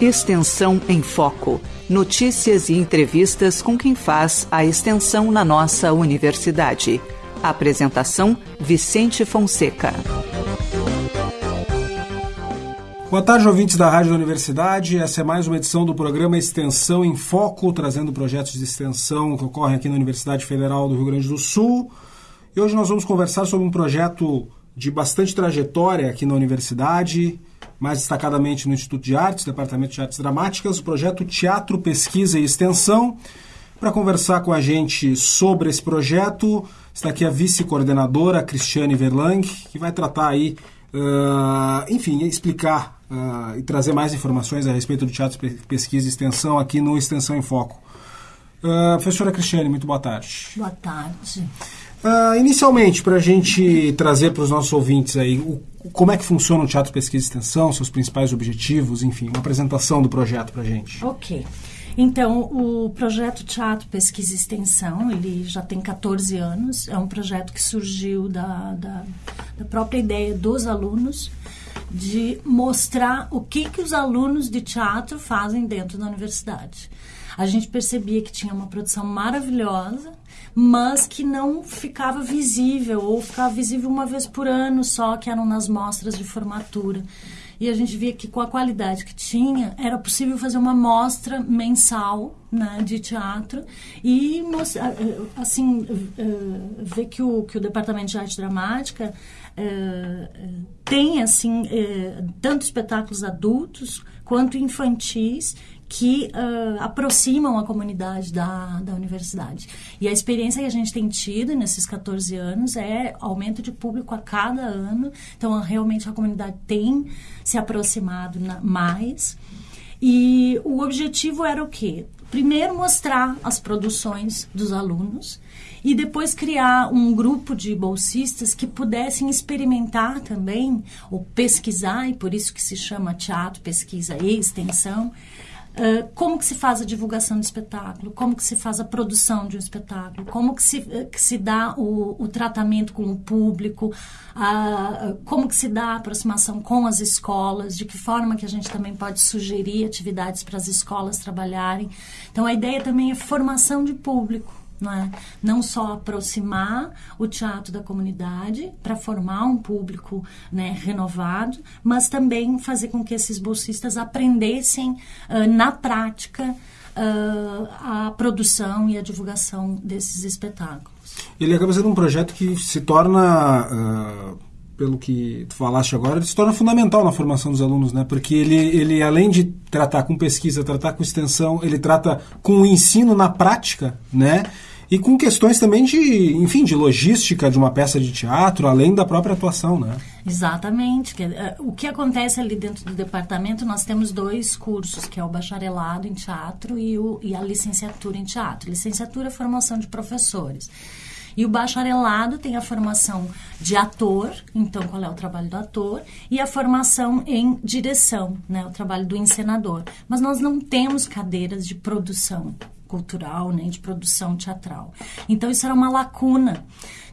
Extensão em Foco. Notícias e entrevistas com quem faz a extensão na nossa universidade. Apresentação: Vicente Fonseca. Boa tarde, ouvintes da Rádio da Universidade. Essa é mais uma edição do programa Extensão em Foco, trazendo projetos de extensão que ocorrem aqui na Universidade Federal do Rio Grande do Sul. E hoje nós vamos conversar sobre um projeto de bastante trajetória aqui na universidade, mais destacadamente no Instituto de Artes, Departamento de Artes Dramáticas, o projeto Teatro, Pesquisa e Extensão. Para conversar com a gente sobre esse projeto, está aqui a vice-coordenadora Cristiane Verlang, que vai tratar aí, uh, enfim, explicar uh, e trazer mais informações a respeito do Teatro, Pesquisa e Extensão aqui no Extensão em Foco. Uh, professora Cristiane, muito boa tarde. Boa tarde. Uh, inicialmente, para a gente trazer para os nossos ouvintes aí o, como é que funciona o Teatro Pesquisa e Extensão, seus principais objetivos, enfim, uma apresentação do projeto para a gente. Ok. Então, o projeto Teatro Pesquisa e Extensão, ele já tem 14 anos, é um projeto que surgiu da, da, da própria ideia dos alunos de mostrar o que, que os alunos de teatro fazem dentro da universidade. A gente percebia que tinha uma produção maravilhosa, mas que não ficava visível, ou ficava visível uma vez por ano só, que eram nas mostras de formatura. E a gente via que com a qualidade que tinha, era possível fazer uma mostra mensal né, de teatro e assim ver que o, que o departamento de arte dramática tem assim tanto espetáculos adultos quanto infantis que uh, aproximam a comunidade da, da universidade. E a experiência que a gente tem tido nesses 14 anos é aumento de público a cada ano. Então, realmente, a comunidade tem se aproximado na, mais. E o objetivo era o quê? Primeiro, mostrar as produções dos alunos e depois criar um grupo de bolsistas que pudessem experimentar também, ou pesquisar, e por isso que se chama teatro, pesquisa e extensão, Uh, como que se faz a divulgação do espetáculo, como que se faz a produção de um espetáculo, como que se, uh, que se dá o, o, tratamento com o público, uh, como que se dá a aproximação com as escolas, de que forma que a gente também pode sugerir atividades para as escolas trabalharem. Então, a ideia também é formação de público não é? Não só aproximar o teatro da comunidade para formar um público né, renovado, mas também fazer com que esses bolsistas aprendessem uh, na prática uh, a produção e a divulgação desses espetáculos. Ele acaba sendo um projeto que se torna uh pelo que tu falaste agora, ele se torna fundamental na formação dos alunos, né? Porque ele, ele além de tratar com pesquisa, tratar com extensão, ele trata com o ensino na prática, né? E com questões também de, enfim, de logística de uma peça de teatro, além da própria atuação, né? Exatamente. Eh, o que acontece ali dentro do departamento, nós temos dois cursos, que é o bacharelado em teatro e, o, e a licenciatura em teatro. Licenciatura é formação de professores. E o bacharelado tem a formação de ator, então qual é o trabalho do ator, e a formação em direção, né, o trabalho do encenador. Mas nós não temos cadeiras de produção cultural, nem né, de produção teatral. Então isso era uma lacuna.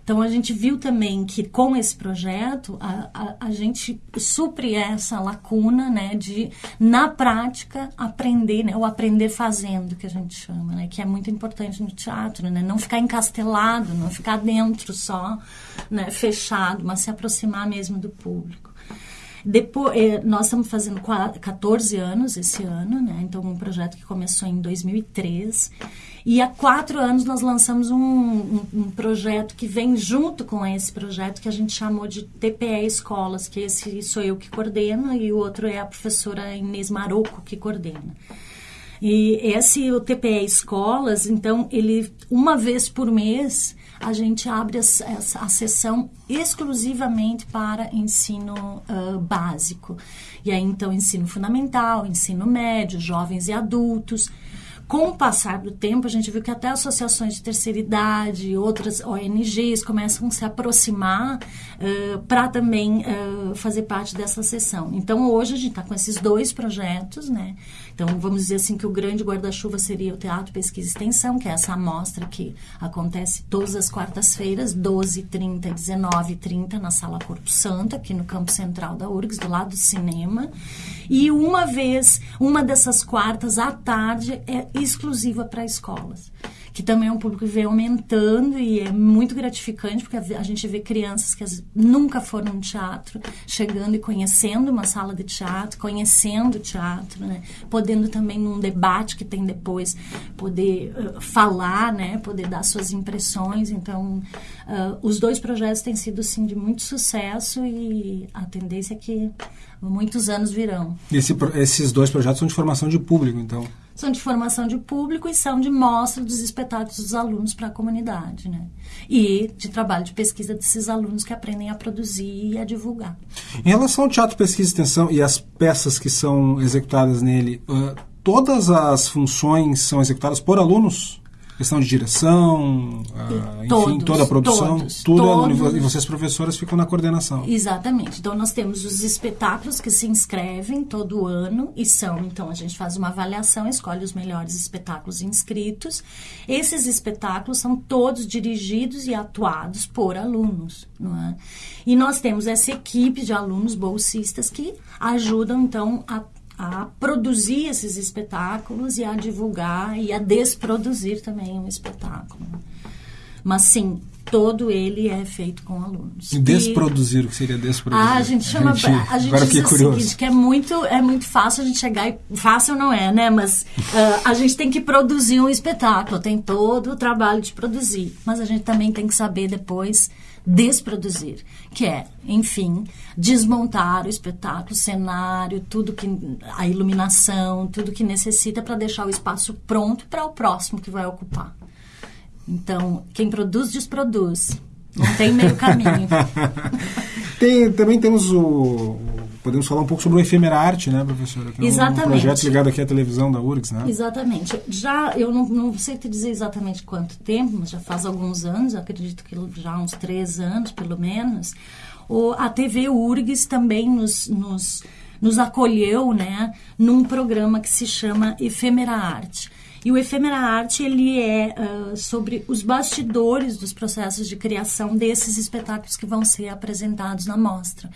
Então a gente viu também que com esse projeto a, a, a, gente supre essa lacuna, né, de na prática aprender, né, o aprender fazendo que a gente chama, né, que é muito importante no teatro, né, não ficar encastelado, não ficar dentro só, né, fechado, mas se aproximar mesmo do público. Depois, eh, nós estamos fazendo 14 anos esse ano, né? Então, um projeto que começou em 2003. E há quatro anos nós lançamos um, um, um, projeto que vem junto com esse projeto que a gente chamou de TPE Escolas, que esse sou eu que coordeno e o outro é a professora Inês Maroco que coordena. E esse o TPE Escolas, então, ele uma vez por mês a gente abre a, a, sessão exclusivamente para ensino uh, básico. E aí, então, ensino fundamental, ensino médio, jovens e adultos. Com o passar do tempo, a gente viu que até associações de terceira idade, outras ONGs começam a se aproximar uh, para também uh, fazer parte dessa sessão. Então, hoje a gente está com esses dois projetos, né? Então, vamos dizer assim que o grande guarda-chuva seria o Teatro Pesquisa e Extensão, que é essa amostra que acontece todas as quartas-feiras, 12, 30 e 19 30 na Sala Corpo Santo, aqui no campo central da URGS, do lado do cinema. E uma vez, uma dessas quartas à tarde é exclusiva para escolas que também é um público que vem aumentando e é muito gratificante porque a gente vê crianças que nunca foram no teatro chegando e conhecendo uma sala de teatro, conhecendo o teatro, né? podendo também num debate que tem depois poder uh, falar, né? poder dar suas impressões. Então, uh, os dois projetos têm sido sim de muito sucesso e a tendência é que muitos anos virão. Esse, esses dois projetos são de formação de público, então? São de formação de público e são de mostra dos espetáculos dos alunos para a comunidade, né? E de trabalho de pesquisa desses alunos que aprendem a produzir e a divulgar. Em relação ao teatro, pesquisa e extensão e as peças que são executadas nele, uh, todas as funções são executadas por alunos? Questão de direção, uh, enfim, todos, toda a produção, todos, tudo todos. e vocês professoras ficam na coordenação. Exatamente. Então nós temos os espetáculos que se inscrevem todo ano e são, então a gente faz uma avaliação, escolhe os melhores espetáculos inscritos. Esses espetáculos são todos dirigidos e atuados por alunos, não é? E nós temos essa equipe de alunos bolsistas que ajudam então a a produzir esses espetáculos e a divulgar e a desproduzir também um espetáculo. Mas sim, todo ele é feito com alunos. E desproduzir, e... o que seria desproduzir? Ah, a gente chama. A gente, a gente agora diz o seguinte, que é muito, é muito fácil a gente chegar e. Fácil não é, né? Mas uh, a gente tem que produzir um espetáculo, tem todo o trabalho de produzir. Mas a gente também tem que saber depois desproduzir, que é, enfim, desmontar o espetáculo, o cenário, tudo que a iluminação, tudo que necessita para deixar o espaço pronto para o próximo que vai ocupar. Então, quem produz desproduz. Não tem meio caminho. tem, também temos o. Podemos falar um pouco sobre o Efemera Arte, né, professora? Que exatamente. É um projeto ligado aqui à televisão da URGS, né? Exatamente. Já, eu não, não sei te dizer exatamente quanto tempo, mas já faz alguns anos, acredito que já uns três anos, pelo menos, o, a TV URGS também nos, nos, nos acolheu, né, num programa que se chama Efemera Arte e o Efêmera Arte, ele é uh, sobre os bastidores dos processos de criação desses espetáculos que vão ser apresentados na mostra.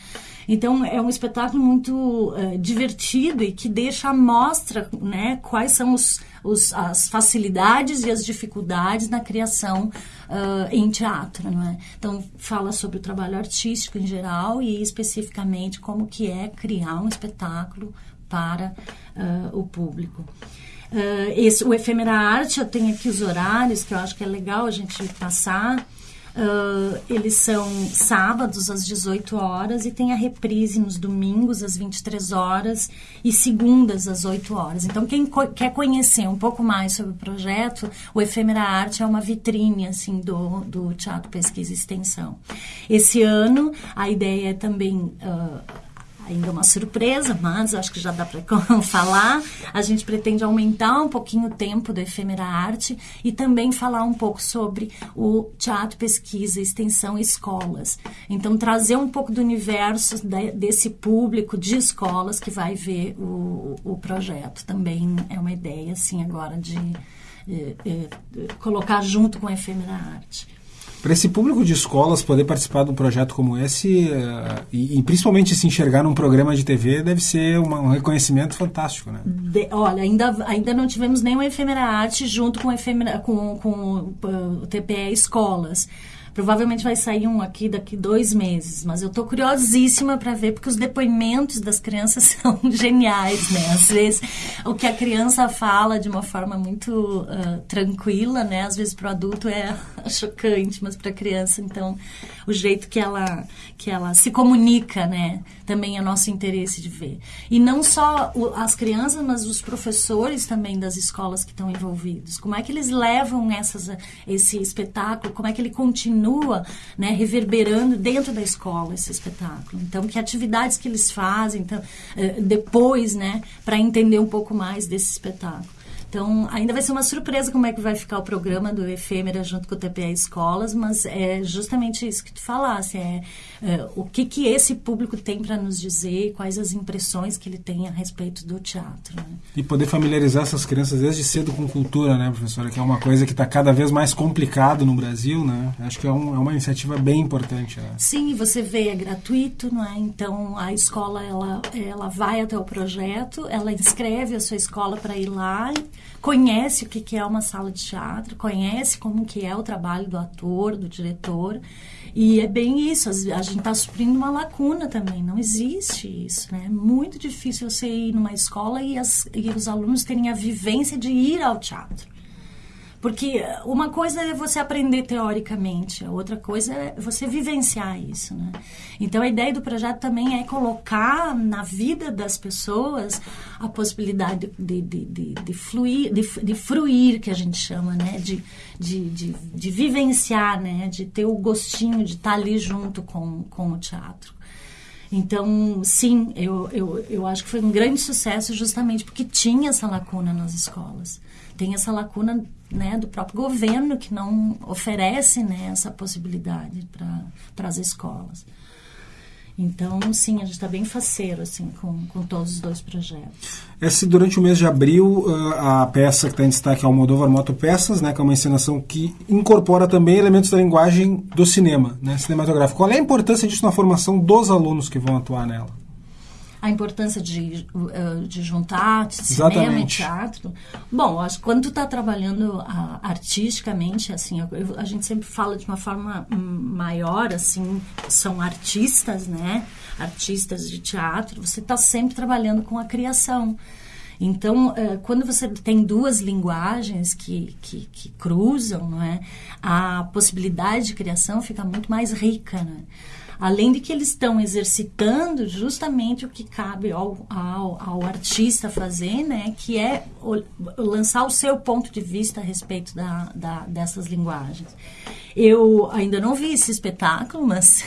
Então, é um espetáculo muito uh, divertido e que deixa a mostra né, quais são os, os, as facilidades e as dificuldades na criação uh, em teatro. Não é? Então, fala sobre o trabalho artístico em geral e especificamente como que é criar um espetáculo para o público. Uh, esse, o Efêmera Arte, eu tenho aqui os horários, que eu acho que é legal a gente passar. Uh, eles são sábados às 18 horas e tem a reprise nos domingos às 23 horas e segundas às 8 horas. Então, quem co quer conhecer um pouco mais sobre o projeto, o Efêmera Arte é uma vitrine assim, do, do Teatro Pesquisa e Extensão. Esse ano, a ideia é também. Uh, ainda uma surpresa, mas acho que já dá para falar. A gente pretende aumentar um pouquinho o tempo do Efêmera Arte e também falar um pouco sobre o teatro, pesquisa, extensão e escolas. Então, trazer um pouco do universo de, desse público de escolas que vai ver o, o projeto. Também é uma ideia, assim, agora de é, é, colocar junto com a Efêmera Arte. Para esse público de escolas poder participar de um projeto como esse uh, e, e, principalmente se enxergar num programa de TV deve ser uma, um reconhecimento fantástico, né? De, olha, ainda, ainda não tivemos nenhuma efêmera arte junto com, efêmera, com, com uh, o TPE Escolas. Provavelmente vai sair um aqui daqui dois meses, mas eu estou curiosíssima para ver porque os depoimentos das crianças são geniais, né? Às vezes o que a criança fala de uma forma muito uh, tranquila, né? Às vezes para o adulto é chocante, mas para a criança, então, o jeito que ela que ela se comunica, né? Também é nosso interesse de ver. E não só o, as crianças, mas os professores também das escolas que estão envolvidos. Como é que eles levam essas, esse espetáculo? Como é que ele continua né, reverberando dentro da escola esse espetáculo. Então, que atividades que eles fazem então, eh, depois, né, para entender um pouco mais desse espetáculo. Então, ainda vai ser uma surpresa como é que vai ficar o programa do Efêmera junto com o TPA Escolas, mas é justamente isso que tu falasse, é, é o que que esse público tem para nos dizer, quais as impressões que ele tem a respeito do teatro. Né? E poder familiarizar essas crianças desde cedo com cultura, né, professora, que é uma coisa que está cada vez mais complicado no Brasil, né? Acho que é, um, é uma iniciativa bem importante. Né? Sim, você vê, é gratuito, não é? Então, a escola, ela, ela vai até o projeto, ela inscreve a sua escola para ir lá conhece o que é uma sala de teatro, conhece como que é o trabalho do ator, do diretor. E é bem isso, a gente está suprindo uma lacuna também, não existe isso, né? É muito difícil você ir numa escola e, as, e os alunos terem a vivência de ir ao teatro. Porque uma coisa é você aprender teoricamente, a outra coisa é você vivenciar isso, né? Então a ideia do projeto também é colocar na vida das pessoas a possibilidade de, de, de, de fluir, de, de fruir, que a gente chama, né? De, de, de, de vivenciar, né? De ter o gostinho de estar ali junto com, com o teatro. Então, sim, eu, eu, eu acho que foi um grande sucesso justamente porque tinha essa lacuna nas escolas. Tem essa lacuna né, do próprio governo que não oferece né, essa possibilidade para as escolas. Então, sim, a gente está bem faceiro assim, com, com todos os dois projetos. Esse, durante o mês de abril, a peça que está em destaque é Moldova Moto Peças, né, que é uma encenação que incorpora também elementos da linguagem do cinema, né, cinematográfico. Qual é a importância disso na formação dos alunos que vão atuar nela? A importância de, uh, de juntar cinema Exatamente. e teatro. Bom, acho que quando tu está trabalhando artisticamente, assim, eu, a gente sempre fala de uma forma maior, assim, são artistas, né? Artistas de teatro, você está sempre trabalhando com a criação. Então, uh, quando você tem duas linguagens que, que, que, cruzam, não é? a possibilidade de criação fica muito mais rica. Né? Além de que eles estão exercitando justamente o que cabe ao, ao, ao artista fazer, né? Que é o, lançar o seu ponto de vista a respeito da, da, dessas linguagens. Eu ainda não vi esse espetáculo, mas...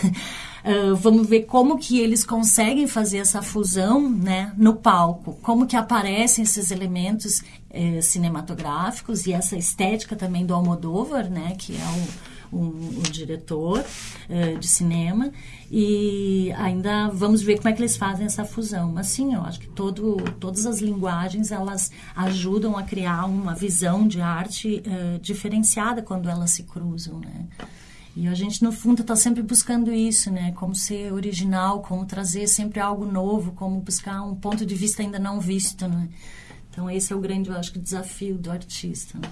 Uh, vamos ver como que eles conseguem fazer essa fusão né, no palco, como que aparecem esses elementos eh, cinematográficos e essa estética também do Almodóvar, né, que é o, um, um diretor uh, de cinema e ainda vamos ver como é que eles fazem essa fusão. Mas sim, eu acho que todo, todas as linguagens elas ajudam a criar uma visão de arte uh, diferenciada quando elas se cruzam, né? E a gente, no fundo, está sempre buscando isso, né? Como ser original, como trazer sempre algo novo, como buscar um ponto de vista ainda não visto, né? Então esse é o grande, eu acho, desafio do artista. Né?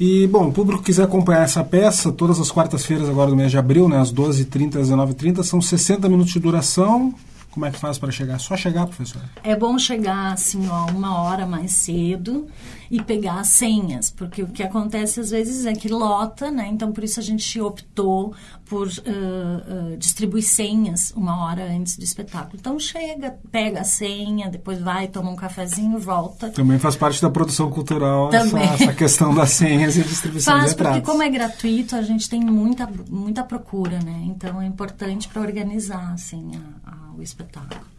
E, bom, o público quiser acompanhar essa peça, todas as quartas-feiras agora do mês de abril, né, às 12h30, às 19h30, são 60 minutos de duração. Como é que faz para chegar? Só chegar, professor? É bom chegar, assim, ó, uma hora mais cedo e pegar as senhas, porque o que acontece às vezes é que lota, né? Então, por isso a gente optou por uh, uh, distribuir senhas uma hora antes do espetáculo. Então, chega, pega a senha, depois vai, toma um cafezinho, volta. Também faz parte da produção cultural essa, essa, questão das senhas e distribuição faz, de entradas. porque como é gratuito, a gente tem muita, muita procura, né? Então, é importante para organizar, assim, a, a, o espetáculo.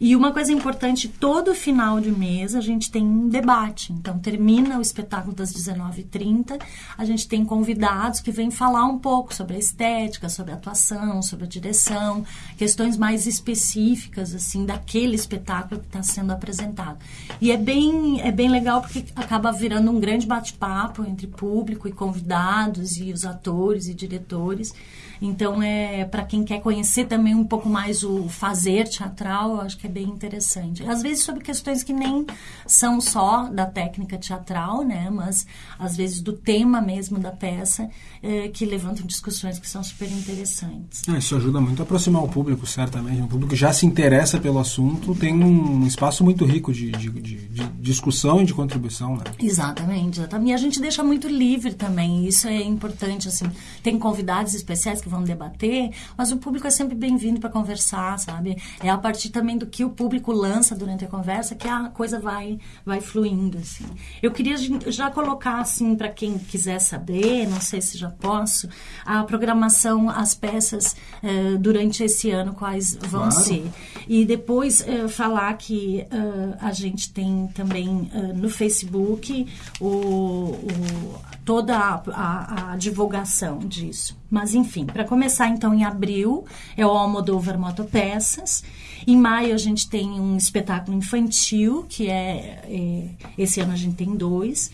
E uma coisa importante, todo final de mês a gente tem um debate. Então, termina o espetáculo das 19h30, a gente tem convidados que vêm falar um pouco sobre a estética, sobre a atuação, sobre a direção, questões mais específicas, assim, daquele espetáculo que está sendo apresentado. E é bem, é bem legal porque acaba virando um grande bate-papo entre público e convidados e os atores e diretores. Então, é para quem quer conhecer também um pouco mais o fazer teatral, acho que é bem interessante. Às vezes sobre questões que nem são só da técnica teatral, né? Mas às vezes do tema mesmo da peça, é, que levantam discussões que são super interessantes. Ah, isso ajuda muito a aproximar o público, certamente. O público que já se interessa pelo assunto tem um espaço muito rico de, de, de, de discussão e de contribuição, né? Exatamente, exatamente. E a gente deixa muito livre também. Isso é importante, assim. Tem convidados especiais que vão debater, mas o público é sempre bem-vindo para conversar, sabe? É a partir também do que o público lança durante a conversa que a coisa vai vai fluindo assim. Eu queria já colocar assim para quem quiser saber, não sei se já posso, a programação, as peças uh, durante esse ano quais vão claro. ser e depois uh, falar que uh, a gente tem também no Facebook o, o toda a, a, a divulgação disso. Mas, enfim, para começar, então, em abril, é o Almodóvar Motopeças. Em maio, a gente tem um espetáculo infantil, que é, é esse ano a gente tem dois.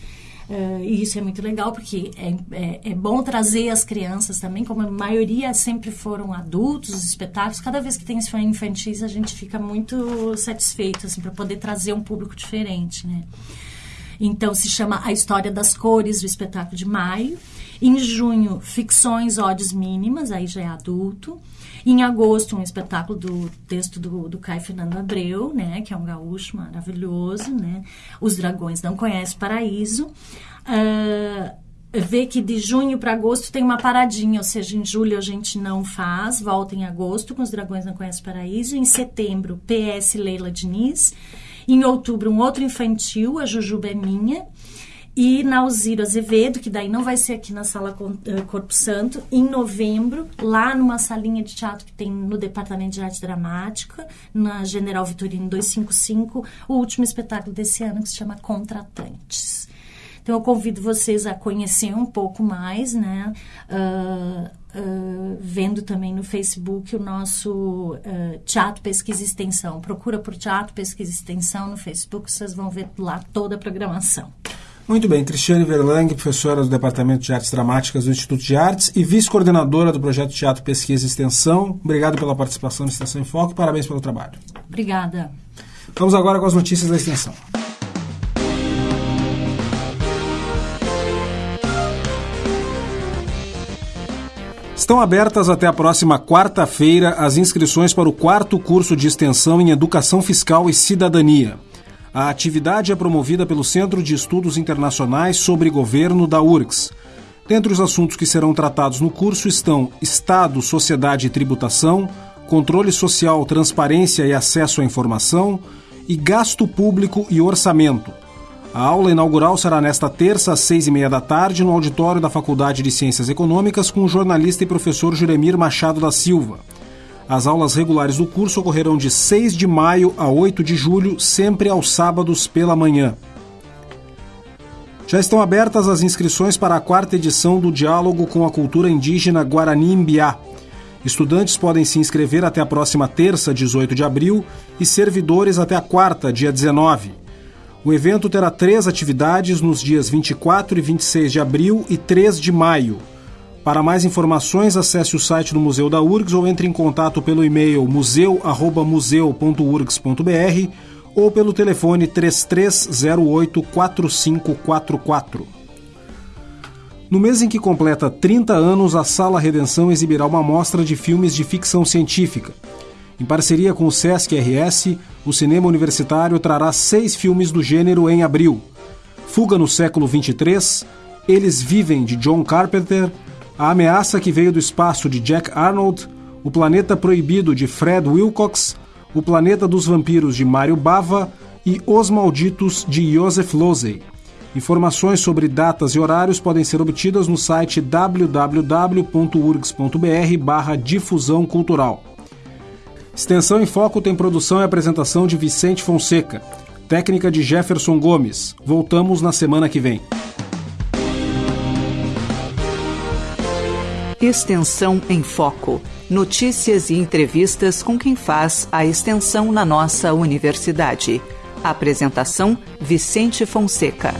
Uh, e isso é muito legal porque é, é, é, bom trazer as crianças também, como a maioria sempre foram adultos, os espetáculos. Cada vez que tem infantis, a gente fica muito satisfeito assim, para poder trazer um público diferente. Né? Então, se chama A História das Cores, o espetáculo de maio. Em junho, Ficções, Ódios Mínimas, aí já é adulto. Em agosto, um espetáculo do texto do, do Caio Fernando Abreu, né, que é um gaúcho maravilhoso, né? Os Dragões Não Conhecem Paraíso. Uh, vê que de junho para agosto tem uma paradinha, ou seja, em julho a gente não faz, volta em agosto com Os Dragões Não Conhecem Paraíso. Em setembro, PS Leila Diniz. Em outubro, um outro infantil, a Jujuba é Minha. E na Alzira Azevedo, que daí não vai ser aqui na Sala eh, Corpo Santo, em novembro, lá numa salinha de teatro que tem no Departamento de Arte Dramática, na General Vitorino 255, o último espetáculo desse ano que se chama Contratantes. Então, eu convido vocês a conhecer um pouco mais, né? Uh, uh, vendo também no Facebook o nosso uh, Teatro Pesquisa Extensão. Procura por Teatro Pesquisa e Extensão no Facebook, vocês vão ver lá toda a programação. Muito bem, Cristiane Verlang, professora do Departamento de Artes Dramáticas do Instituto de Artes e vice-coordenadora do projeto Teatro Pesquisa e Extensão. Obrigado pela participação no Extensão em Foco e parabéns pelo trabalho. Obrigada. Vamos agora com as notícias da Extensão. Estão abertas até a próxima quarta-feira as inscrições para o quarto curso de extensão em Educação Fiscal e Cidadania. A atividade é promovida pelo Centro de Estudos Internacionais sobre Governo da URGS. Dentre os assuntos que serão tratados no curso estão Estado, Sociedade e Tributação, Controle Social, Transparência e Acesso à Informação e Gasto Público e Orçamento. A aula inaugural será nesta terça, às seis e meia da tarde, no auditório da Faculdade de Ciências Econômicas, com o jornalista e professor Juremir Machado da Silva. As aulas regulares do curso ocorrerão de 6 de maio a 8 de julho, sempre aos sábados pela manhã. Já estão abertas as inscrições para a quarta edição do Diálogo com a Cultura Indígena Guarani Imbiá. Estudantes podem se inscrever até a próxima terça, 18 de abril, e servidores até a quarta, dia 19. O evento terá três atividades nos dias 24 e 26 de abril e 3 de maio. Para mais informações, acesse o site do Museu da URGS ou entre em contato pelo e-mail museu@museu.urgs.br ou pelo telefone 3308 4544. No mês em que completa 30 anos, a Sala Redenção exibirá uma mostra de filmes de ficção científica. Em parceria com o Sesc RS, o cinema universitário trará seis filmes do gênero em abril: Fuga no século 23, Eles Vivem de John Carpenter, A Ameaça que Veio do Espaço de Jack Arnold, O Planeta Proibido de Fred Wilcox, O Planeta dos Vampiros de Mário Bava e Os Malditos de Joseph Losey. Informações sobre datas e horários podem ser obtidas no site www.urgs.br/difusão cultural. Extensão em Foco tem produção e apresentação de Vicente Fonseca, técnica de Jefferson Gomes. Voltamos na semana que vem. Extensão em Foco. Notícias e entrevistas com quem faz a extensão na nossa universidade. Apresentação: Vicente Fonseca.